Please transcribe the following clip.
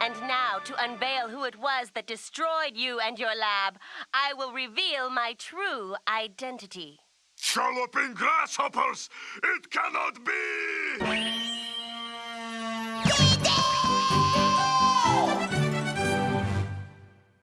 And now, to unveil who it was that destroyed you and your lab, I will reveal my true identity. Trolloping grasshoppers! It cannot be!